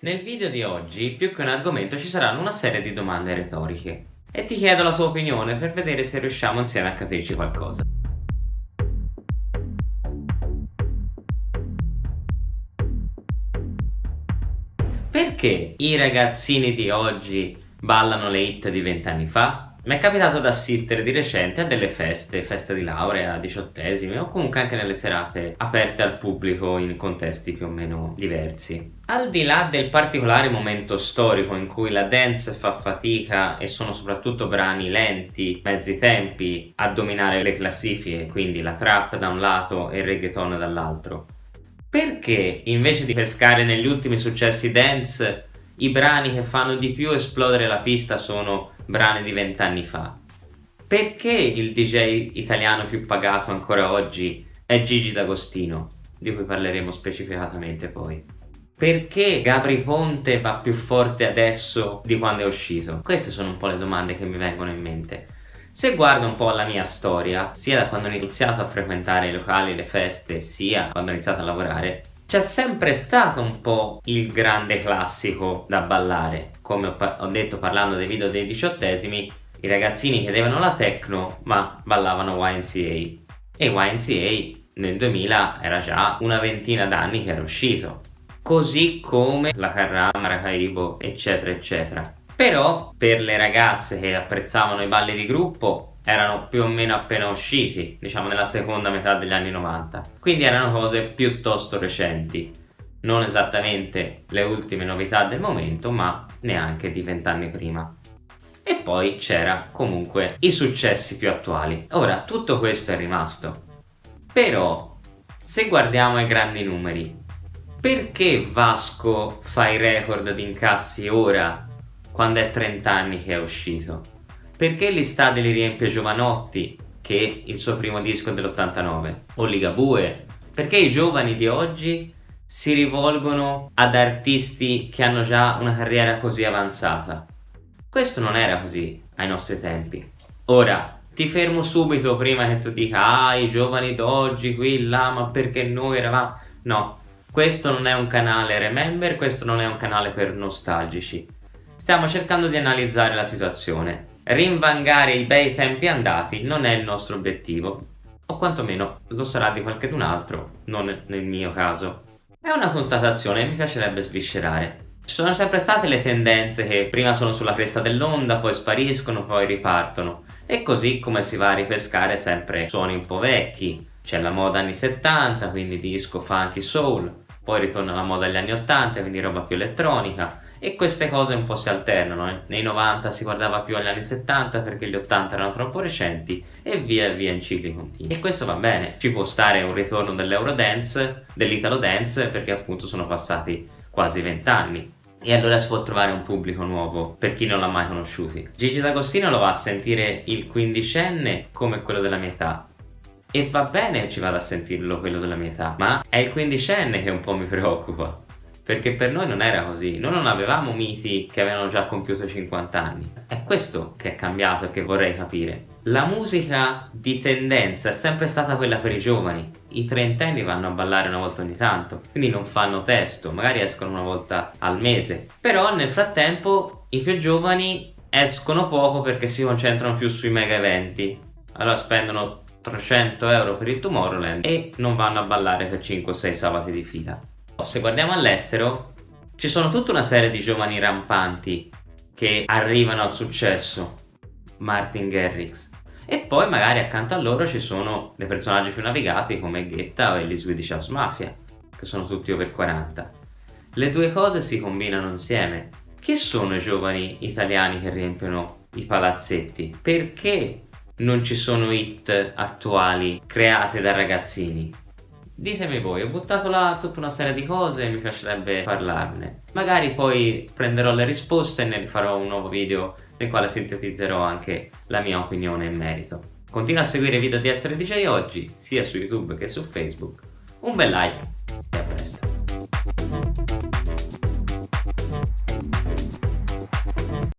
Nel video di oggi, più che un argomento, ci saranno una serie di domande retoriche e ti chiedo la tua opinione per vedere se riusciamo insieme a capirci qualcosa. Perché i ragazzini di oggi ballano le hit di vent'anni fa? Mi è capitato di assistere di recente a delle feste, feste di laurea, diciottesimi o comunque anche nelle serate aperte al pubblico in contesti più o meno diversi. Al di là del particolare momento storico in cui la dance fa fatica e sono soprattutto brani lenti, mezzi tempi a dominare le classifiche, quindi la trap da un lato e il reggaeton dall'altro, perché invece di pescare negli ultimi successi dance i brani che fanno di più esplodere la pista sono brani di vent'anni fa. Perché il DJ italiano più pagato ancora oggi è Gigi D'Agostino, di cui parleremo specificatamente poi? Perché Gabri Ponte va più forte adesso di quando è uscito? Queste sono un po' le domande che mi vengono in mente. Se guardo un po' la mia storia, sia da quando ho iniziato a frequentare i locali, le feste, sia quando ho iniziato a lavorare, c'è sempre stato un po' il grande classico da ballare. Come ho, ho, detto parlando dei video dei diciottesimi, i ragazzini chiedevano la techno ma ballavano YNCA. E YNCA nel 2000 era già una ventina d'anni che era uscito. Così come la Carrà, Maracaibo, eccetera, eccetera. Però per le ragazze che apprezzavano i balli di gruppo erano più o meno appena usciti, diciamo nella seconda metà degli anni 90. Quindi erano cose piuttosto recenti, non esattamente le ultime novità del momento, ma neanche di vent'anni prima. E poi c'era comunque i successi più attuali. Ora, tutto questo è rimasto. Però, se guardiamo ai grandi numeri, perché Vasco fa i record di incassi ora, quando è 30 anni che è uscito? Perché l'estate li riempie Giovanotti, che il suo primo disco dell'89, o Ligabue? Perché i giovani di oggi si rivolgono ad artisti che hanno già una carriera così avanzata? Questo non era così ai nostri tempi. Ora, ti fermo subito prima che tu dica ah i giovani d'oggi qui là ma perché noi eravamo no questo non è un canale remember questo non è un canale per nostalgici stiamo cercando di analizzare la situazione rinvangare i bei tempi andati non è il nostro obiettivo, o quantomeno lo sarà di qualcun altro, non nel mio caso. È una constatazione che mi piacerebbe sviscerare. Ci sono sempre state le tendenze che prima sono sulla cresta dell'onda, poi spariscono, poi ripartono. E così come si va a ripescare sempre suoni un po' vecchi. C'è la moda anni 70, quindi disco, funky, soul. Poi ritorna la moda degli anni 80, quindi roba più elettronica e queste cose un po' si alternano, eh. nei 90 si guardava più agli anni 70 perché gli 80 erano troppo recenti e via via in cicli continui. E questo va bene, ci può stare un ritorno dell'Eurodance, dell'Italo Dance perché appunto sono passati quasi 20 anni. E allora si può trovare un pubblico nuovo per chi non l'ha mai conosciuto. Gigi D'Agostino lo va a sentire il quindicenne come quello della mia età. E va bene che ci vada a sentirlo quello della mia età, ma è il quindicenne che un po' mi preoccupa. Perché per noi non era così, noi non avevamo miti che avevano già compiuto 50 anni. È questo che è cambiato e che vorrei capire. La musica di tendenza è sempre stata quella per i giovani, i trentenni vanno a ballare una volta ogni tanto, quindi non fanno testo, magari escono una volta al mese, però nel frattempo i più giovani escono poco perché si concentrano più sui mega eventi, allora spendono 300 euro per il Tomorrowland e non vanno a ballare per 5-6 sabati di fila. Se guardiamo all'estero, ci sono tutta una serie di giovani rampanti che arrivano al successo. Martin Garrix. E poi magari accanto a loro ci sono dei personaggi più navigati come Guetta o gli Swedish House Mafia, che sono tutti over 40. Le due cose si combinano insieme. Chi sono i giovani italiani che riempiono i palazzetti? Perché non ci sono hit attuali create da ragazzini? Ditemi voi, ho buttato là tutta una serie di cose e mi piacerebbe parlarne. Magari poi prenderò le risposte e ne farò un nuovo video nel quale sintetizzerò anche la mia opinione in merito. Continua a seguire i video di Essere DJ oggi, sia su YouTube che su Facebook. Un bel like e a presto.